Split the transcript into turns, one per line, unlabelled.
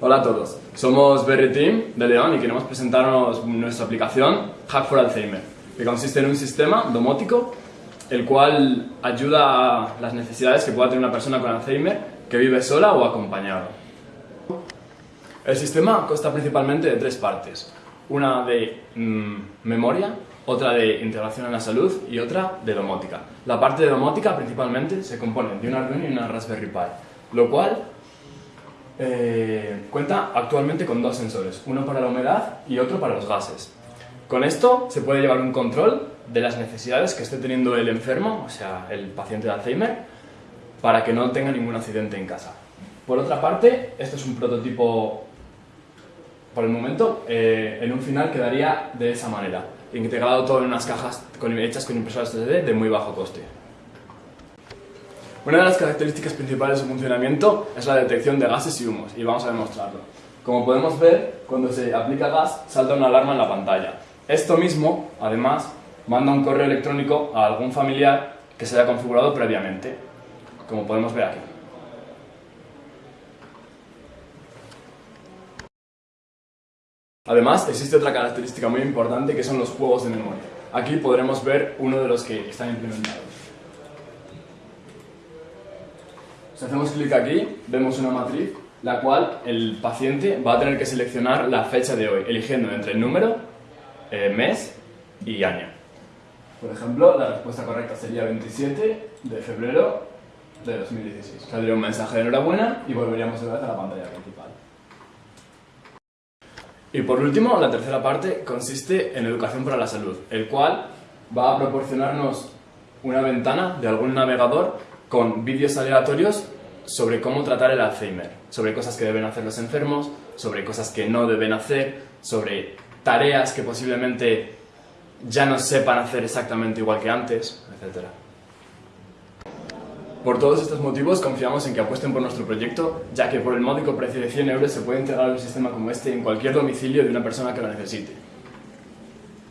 Hola a todos, somos Berry Team de León y queremos presentaros nuestra aplicación Hack for Alzheimer, que consiste en un sistema domótico el cual ayuda a las necesidades que pueda tener una persona con Alzheimer que vive sola o acompañada. El sistema consta principalmente de tres partes, una de mm, memoria, otra de integración en la salud y otra de domótica. La parte de domótica principalmente se compone de un Arduino y una Raspberry Pi, lo cual eh, cuenta actualmente con dos sensores, uno para la humedad y otro para los gases. Con esto se puede llevar un control de las necesidades que esté teniendo el enfermo, o sea, el paciente de Alzheimer, para que no tenga ningún accidente en casa. Por otra parte, esto es un prototipo por el momento, eh, en un final quedaría de esa manera, integrado todo en unas cajas hechas con impresoras 3D de muy bajo coste. Una de las características principales de su funcionamiento es la detección de gases y humos, y vamos a demostrarlo. Como podemos ver, cuando se aplica gas, salta una alarma en la pantalla. Esto mismo, además, manda un correo electrónico a algún familiar que se haya configurado previamente, como podemos ver aquí. Además, existe otra característica muy importante que son los juegos de memoria. Aquí podremos ver uno de los que están implementados. Si hacemos clic aquí, vemos una matriz, la cual el paciente va a tener que seleccionar la fecha de hoy, eligiendo entre el número, eh, mes y año. Por ejemplo, la respuesta correcta sería 27 de febrero de 2016. Saldría un mensaje de enhorabuena y volveríamos otra vez a la pantalla principal. Y por último, la tercera parte consiste en educación para la salud, el cual va a proporcionarnos una ventana de algún navegador con vídeos aleatorios sobre cómo tratar el Alzheimer, sobre cosas que deben hacer los enfermos, sobre cosas que no deben hacer, sobre tareas que posiblemente ya no sepan hacer exactamente igual que antes, etc. Por todos estos motivos confiamos en que apuesten por nuestro proyecto, ya que por el módico precio de 100 euros se puede entregar un sistema como este en cualquier domicilio de una persona que lo necesite.